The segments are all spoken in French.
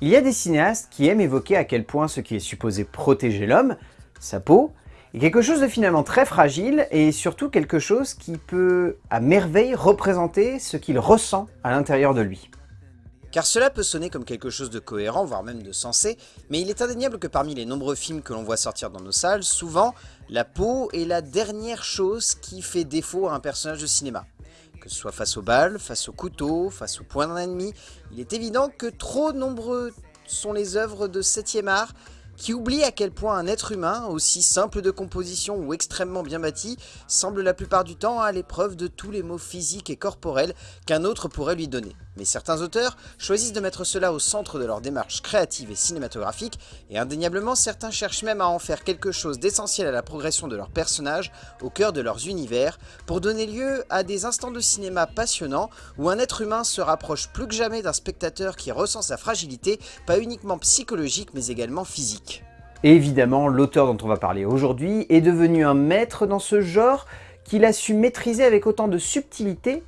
Il y a des cinéastes qui aiment évoquer à quel point ce qui est supposé protéger l'homme, sa peau, est quelque chose de finalement très fragile et surtout quelque chose qui peut à merveille représenter ce qu'il ressent à l'intérieur de lui. Car cela peut sonner comme quelque chose de cohérent, voire même de sensé, mais il est indéniable que parmi les nombreux films que l'on voit sortir dans nos salles, souvent, la peau est la dernière chose qui fait défaut à un personnage de cinéma. Que ce soit face aux balles, face au couteau, face au point d'un ennemi, il est évident que trop nombreux sont les œuvres de 7ème art qui oublie à quel point un être humain, aussi simple de composition ou extrêmement bien bâti, semble la plupart du temps à l'épreuve de tous les maux physiques et corporels qu'un autre pourrait lui donner. Mais certains auteurs choisissent de mettre cela au centre de leur démarche créative et cinématographique, et indéniablement certains cherchent même à en faire quelque chose d'essentiel à la progression de leurs personnages, au cœur de leurs univers, pour donner lieu à des instants de cinéma passionnants où un être humain se rapproche plus que jamais d'un spectateur qui ressent sa fragilité, pas uniquement psychologique mais également physique. Évidemment, l'auteur dont on va parler aujourd'hui est devenu un maître dans ce genre qu'il a su maîtriser avec autant de subtilité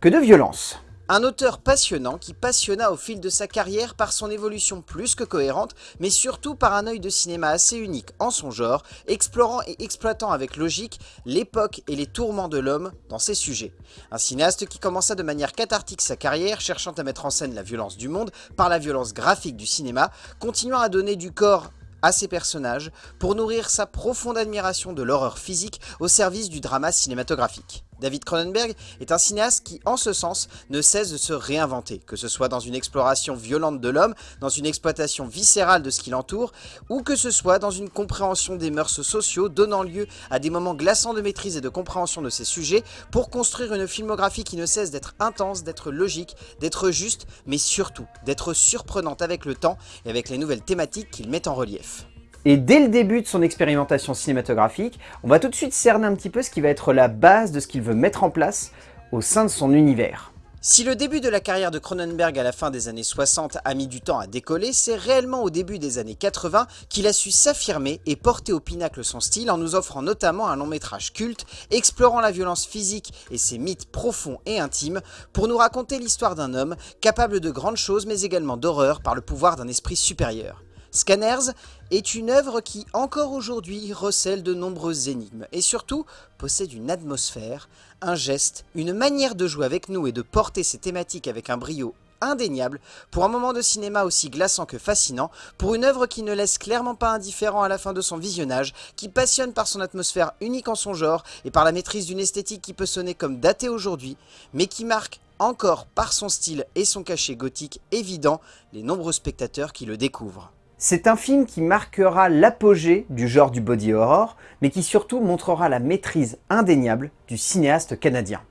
que de violence. Un auteur passionnant qui passionna au fil de sa carrière par son évolution plus que cohérente, mais surtout par un œil de cinéma assez unique en son genre, explorant et exploitant avec logique l'époque et les tourments de l'homme dans ses sujets. Un cinéaste qui commença de manière cathartique sa carrière, cherchant à mettre en scène la violence du monde par la violence graphique du cinéma, continuant à donner du corps à ses personnages pour nourrir sa profonde admiration de l'horreur physique au service du drama cinématographique. David Cronenberg est un cinéaste qui, en ce sens, ne cesse de se réinventer, que ce soit dans une exploration violente de l'homme, dans une exploitation viscérale de ce qui l'entoure, ou que ce soit dans une compréhension des mœurs sociaux donnant lieu à des moments glaçants de maîtrise et de compréhension de ses sujets, pour construire une filmographie qui ne cesse d'être intense, d'être logique, d'être juste, mais surtout d'être surprenante avec le temps et avec les nouvelles thématiques qu'il met en relief. Et dès le début de son expérimentation cinématographique, on va tout de suite cerner un petit peu ce qui va être la base de ce qu'il veut mettre en place au sein de son univers. Si le début de la carrière de Cronenberg à la fin des années 60 a mis du temps à décoller, c'est réellement au début des années 80 qu'il a su s'affirmer et porter au pinacle son style en nous offrant notamment un long métrage culte, explorant la violence physique et ses mythes profonds et intimes, pour nous raconter l'histoire d'un homme capable de grandes choses mais également d'horreur par le pouvoir d'un esprit supérieur. Scanners est une œuvre qui, encore aujourd'hui, recèle de nombreuses énigmes et surtout possède une atmosphère, un geste, une manière de jouer avec nous et de porter ces thématiques avec un brio indéniable pour un moment de cinéma aussi glaçant que fascinant, pour une œuvre qui ne laisse clairement pas indifférent à la fin de son visionnage, qui passionne par son atmosphère unique en son genre et par la maîtrise d'une esthétique qui peut sonner comme datée aujourd'hui, mais qui marque encore par son style et son cachet gothique évident les nombreux spectateurs qui le découvrent. C'est un film qui marquera l'apogée du genre du body horror, mais qui surtout montrera la maîtrise indéniable du cinéaste canadien.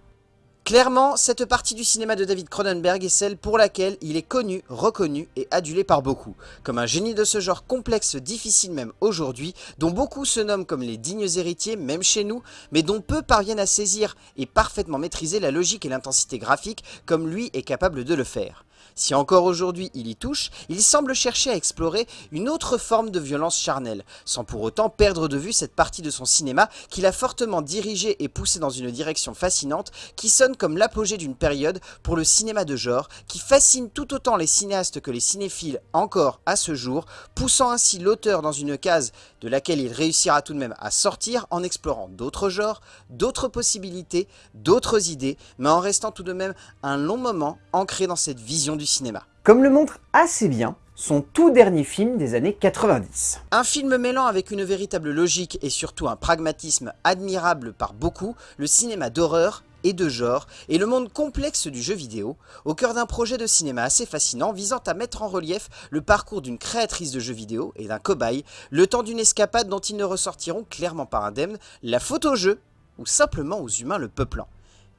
Clairement, cette partie du cinéma de David Cronenberg est celle pour laquelle il est connu, reconnu et adulé par beaucoup, comme un génie de ce genre complexe, difficile même aujourd'hui, dont beaucoup se nomment comme les dignes héritiers, même chez nous, mais dont peu parviennent à saisir et parfaitement maîtriser la logique et l'intensité graphique comme lui est capable de le faire. Si encore aujourd'hui il y touche, il semble chercher à explorer une autre forme de violence charnelle, sans pour autant perdre de vue cette partie de son cinéma qu'il a fortement dirigé et poussé dans une direction fascinante qui sonne comme l'apogée d'une période pour le cinéma de genre qui fascine tout autant les cinéastes que les cinéphiles encore à ce jour, poussant ainsi l'auteur dans une case de laquelle il réussira tout de même à sortir en explorant d'autres genres, d'autres possibilités, d'autres idées, mais en restant tout de même un long moment ancré dans cette vision du cinéma. Comme le montre assez bien son tout dernier film des années 90. Un film mêlant avec une véritable logique et surtout un pragmatisme admirable par beaucoup, le cinéma d'horreur et de genre, et le monde complexe du jeu vidéo, au cœur d'un projet de cinéma assez fascinant visant à mettre en relief le parcours d'une créatrice de jeux vidéo et d'un cobaye, le temps d'une escapade dont ils ne ressortiront clairement pas indemnes, la faute au jeu, ou simplement aux humains le peuplant.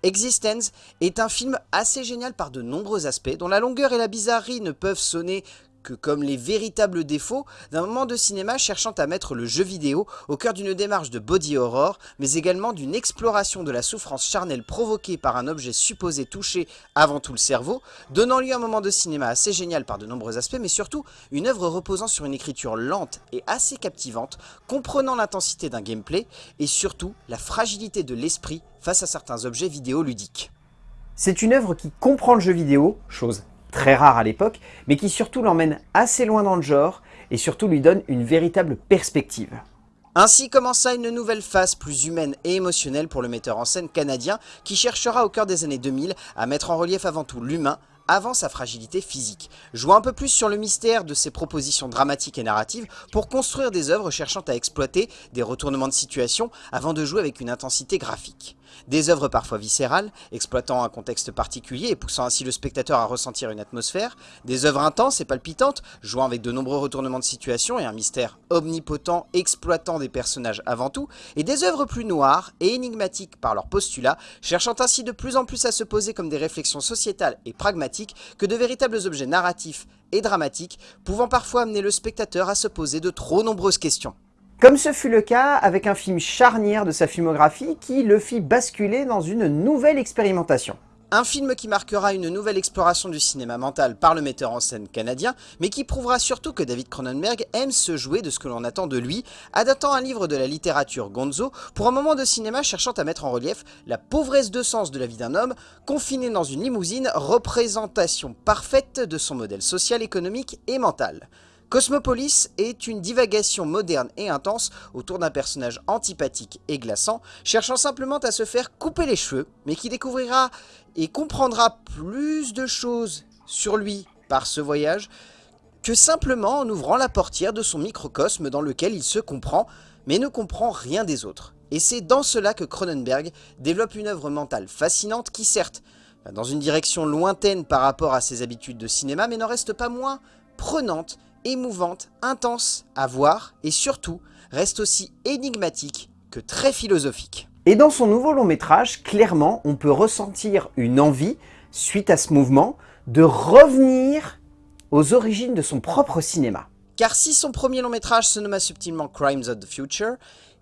Existence est un film assez génial par de nombreux aspects, dont la longueur et la bizarrerie ne peuvent sonner comme les véritables défauts d'un moment de cinéma cherchant à mettre le jeu vidéo au cœur d'une démarche de body horror, mais également d'une exploration de la souffrance charnelle provoquée par un objet supposé toucher avant tout le cerveau, donnant lieu à un moment de cinéma assez génial par de nombreux aspects, mais surtout une œuvre reposant sur une écriture lente et assez captivante, comprenant l'intensité d'un gameplay, et surtout la fragilité de l'esprit face à certains objets vidéo ludiques. C'est une œuvre qui comprend le jeu vidéo, chose très rare à l'époque, mais qui surtout l'emmène assez loin dans le genre, et surtout lui donne une véritable perspective. Ainsi commença une nouvelle phase plus humaine et émotionnelle pour le metteur en scène canadien qui cherchera au cœur des années 2000 à mettre en relief avant tout l'humain avant sa fragilité physique, jouant un peu plus sur le mystère de ses propositions dramatiques et narratives pour construire des œuvres cherchant à exploiter des retournements de situation avant de jouer avec une intensité graphique. Des œuvres parfois viscérales, exploitant un contexte particulier et poussant ainsi le spectateur à ressentir une atmosphère, des œuvres intenses et palpitantes, jouant avec de nombreux retournements de situation et un mystère omnipotent exploitant des personnages avant tout, et des œuvres plus noires et énigmatiques par leur postulat, cherchant ainsi de plus en plus à se poser comme des réflexions sociétales et pragmatiques que de véritables objets narratifs et dramatiques, pouvant parfois amener le spectateur à se poser de trop nombreuses questions. Comme ce fut le cas avec un film charnière de sa filmographie qui le fit basculer dans une nouvelle expérimentation. Un film qui marquera une nouvelle exploration du cinéma mental par le metteur en scène canadien, mais qui prouvera surtout que David Cronenberg aime se jouer de ce que l'on attend de lui, adaptant un livre de la littérature Gonzo pour un moment de cinéma cherchant à mettre en relief la pauvresse de sens de la vie d'un homme, confiné dans une limousine, représentation parfaite de son modèle social, économique et mental. Cosmopolis est une divagation moderne et intense autour d'un personnage antipathique et glaçant, cherchant simplement à se faire couper les cheveux, mais qui découvrira et comprendra plus de choses sur lui par ce voyage que simplement en ouvrant la portière de son microcosme dans lequel il se comprend, mais ne comprend rien des autres. Et c'est dans cela que Cronenberg développe une œuvre mentale fascinante qui certes, dans une direction lointaine par rapport à ses habitudes de cinéma, mais n'en reste pas moins prenante émouvante, intense à voir et surtout reste aussi énigmatique que très philosophique. Et dans son nouveau long métrage, clairement, on peut ressentir une envie, suite à ce mouvement, de revenir aux origines de son propre cinéma. Car si son premier long métrage se nomma subtilement Crimes of the Future,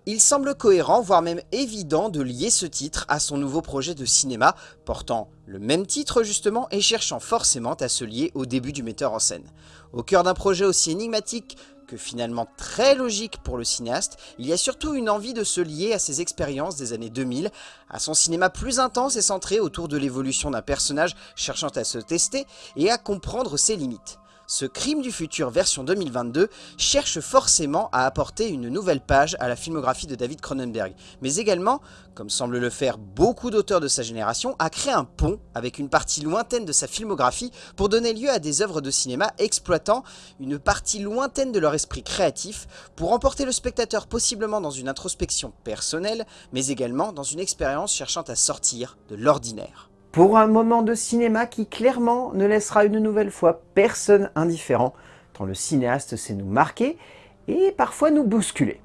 il semble cohérent, voire même évident de lier ce titre à son nouveau projet de cinéma, portant le même titre justement et cherchant forcément à se lier au début du metteur en scène. Au cœur d'un projet aussi énigmatique que finalement très logique pour le cinéaste, il y a surtout une envie de se lier à ses expériences des années 2000, à son cinéma plus intense et centré autour de l'évolution d'un personnage cherchant à se tester et à comprendre ses limites ce Crime du futur version 2022 cherche forcément à apporter une nouvelle page à la filmographie de David Cronenberg, mais également, comme semble le faire beaucoup d'auteurs de sa génération, à créer un pont avec une partie lointaine de sa filmographie pour donner lieu à des œuvres de cinéma exploitant une partie lointaine de leur esprit créatif pour emporter le spectateur possiblement dans une introspection personnelle, mais également dans une expérience cherchant à sortir de l'ordinaire pour un moment de cinéma qui clairement ne laissera une nouvelle fois personne indifférent, tant le cinéaste sait nous marquer et parfois nous bousculer.